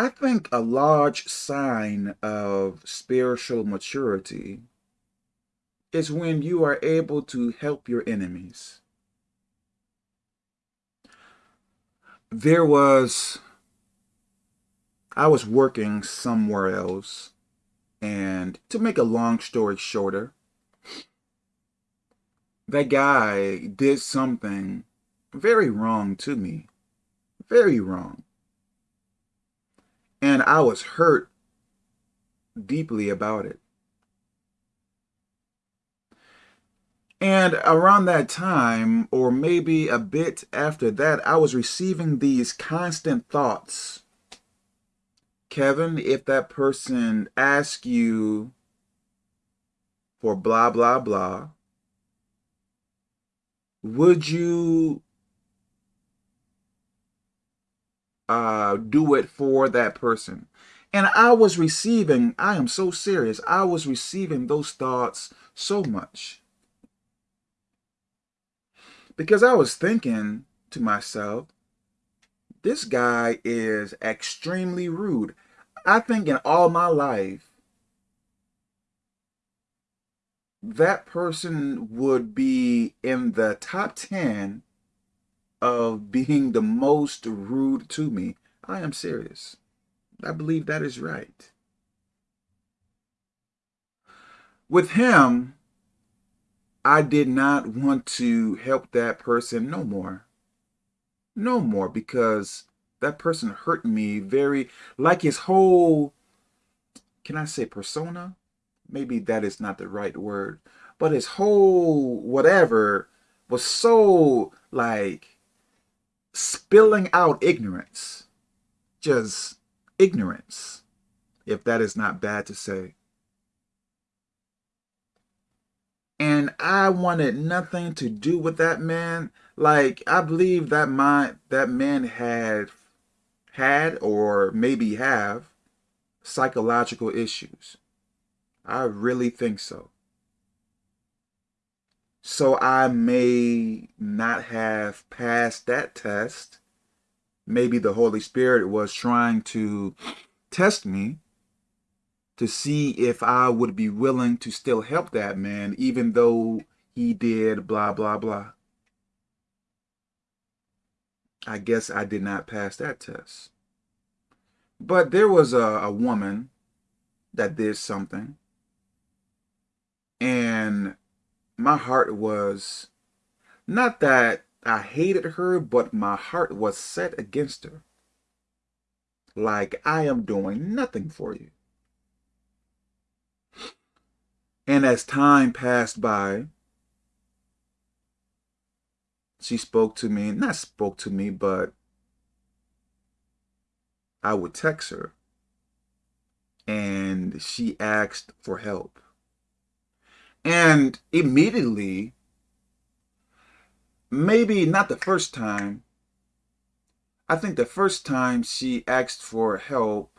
I think a large sign of spiritual maturity is when you are able to help your enemies. There was, I was working somewhere else, and to make a long story shorter, that guy did something very wrong to me. Very wrong. And I was hurt deeply about it. And around that time, or maybe a bit after that, I was receiving these constant thoughts. Kevin, if that person asks you for blah, blah, blah, would you uh, do it for that person? And I was receiving, I am so serious, I was receiving those thoughts so much. Because I was thinking to myself, this guy is extremely rude. I think in all my life, that person would be in the top 10 of being the most rude to me. I am serious. I believe that is right. With him, I did not want to help that person no more. No more because that person hurt me very, like his whole, can I say persona? maybe that is not the right word, but his whole whatever was so like spilling out ignorance, just ignorance, if that is not bad to say. And I wanted nothing to do with that man. Like, I believe that my, that man had, had or maybe have psychological issues. I really think so. So I may not have passed that test. Maybe the Holy Spirit was trying to test me to see if I would be willing to still help that man, even though he did blah, blah, blah. I guess I did not pass that test. But there was a, a woman that did something and my heart was, not that I hated her, but my heart was set against her. Like, I am doing nothing for you. And as time passed by, she spoke to me, not spoke to me, but I would text her. And she asked for help. And immediately, maybe not the first time, I think the first time she asked for help,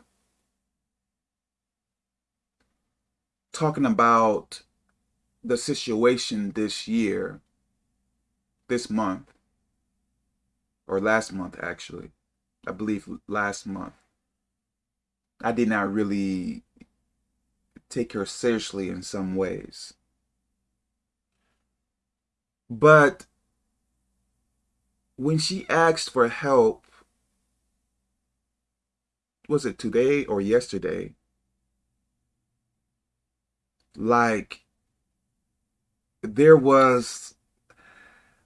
talking about the situation this year, this month, or last month actually, I believe last month, I did not really take her seriously in some ways. But when she asked for help, was it today or yesterday? Like, there was,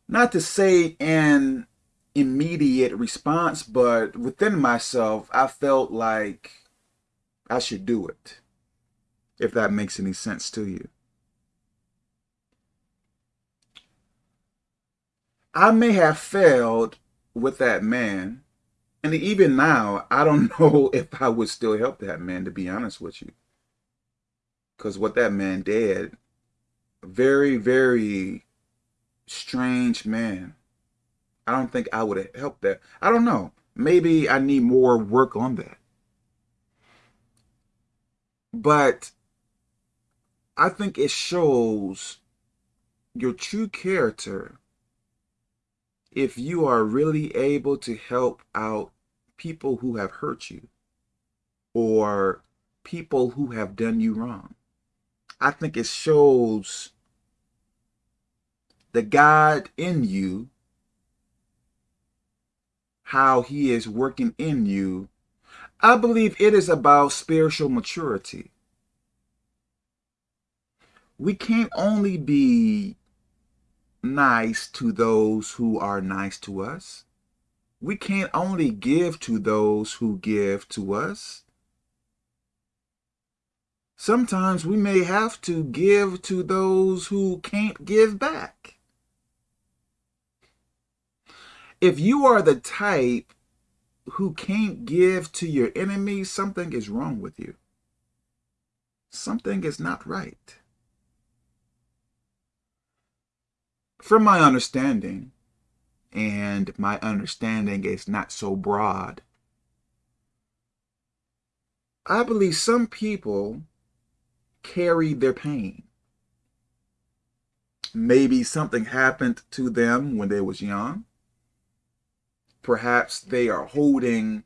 not to say an immediate response, but within myself, I felt like I should do it, if that makes any sense to you. I may have failed with that man. And even now, I don't know if I would still help that man, to be honest with you. Because what that man did, very, very strange man. I don't think I would have helped that. I don't know. Maybe I need more work on that. But I think it shows your true character if you are really able to help out people who have hurt you. or people who have done you wrong. I think it shows the God in you, how he is working in you. I believe it is about spiritual maturity. We can't only be nice to those who are nice to us. We can't only give to those who give to us. Sometimes we may have to give to those who can't give back. If you are the type who can't give to your enemies, something is wrong with you. Something is not right. From my understanding, and my understanding is not so broad, I believe some people carry their pain. Maybe something happened to them when they was young. Perhaps they are holding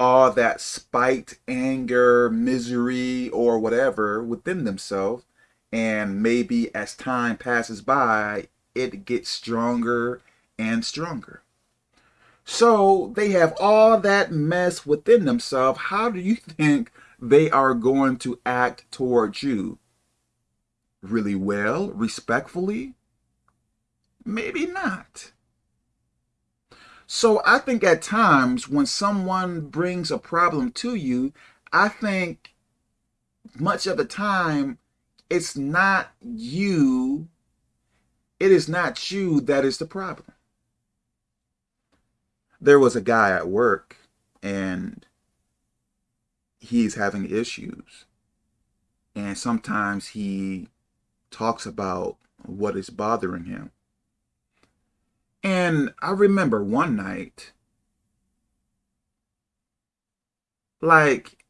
all that spite, anger, misery, or whatever within themselves. And maybe as time passes by, it gets stronger and stronger. So they have all that mess within themselves. How do you think they are going to act towards you? Really well, respectfully? Maybe not. So I think at times when someone brings a problem to you, I think much of the time it's not you it is not you that is the problem. There was a guy at work and he's having issues. And sometimes he talks about what is bothering him. And I remember one night, like,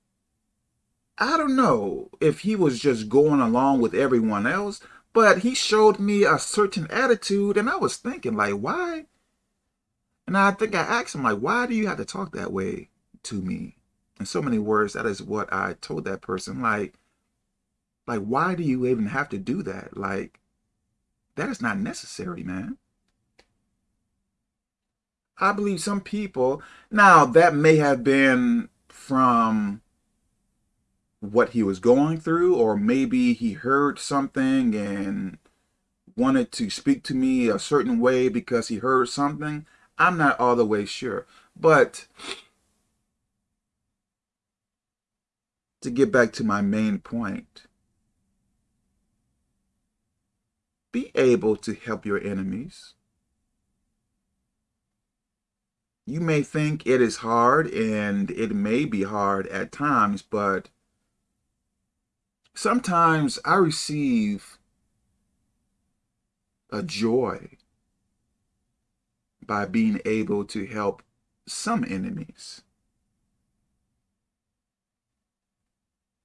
I don't know if he was just going along with everyone else, but he showed me a certain attitude, and I was thinking, like, why? And I think I asked him, like, why do you have to talk that way to me? In so many words, that is what I told that person. Like, like, why do you even have to do that? Like, that is not necessary, man. I believe some people, now that may have been from what he was going through, or maybe he heard something and wanted to speak to me a certain way because he heard something. I'm not all the way sure. But to get back to my main point, be able to help your enemies. You may think it is hard, and it may be hard at times, but sometimes I receive a joy by being able to help some enemies.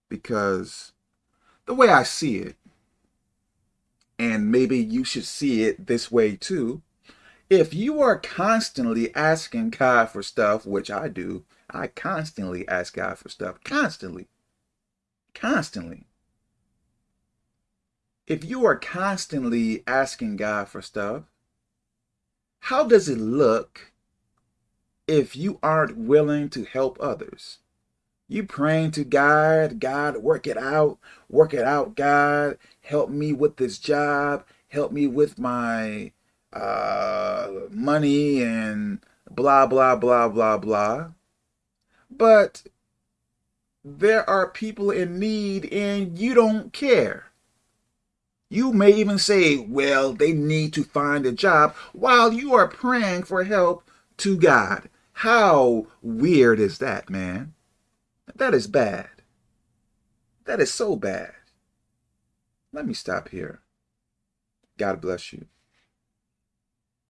Because the way I see it, and maybe you should see it this way too, if you are constantly asking God for stuff, which I do, I constantly ask God for stuff, constantly, constantly if you are constantly asking God for stuff, how does it look if you aren't willing to help others? You praying to God, God, work it out, work it out, God, help me with this job, help me with my uh, money and blah, blah, blah, blah, blah. But there are people in need and you don't care. You may even say, well, they need to find a job while you are praying for help to God. How weird is that, man? That is bad. That is so bad. Let me stop here. God bless you.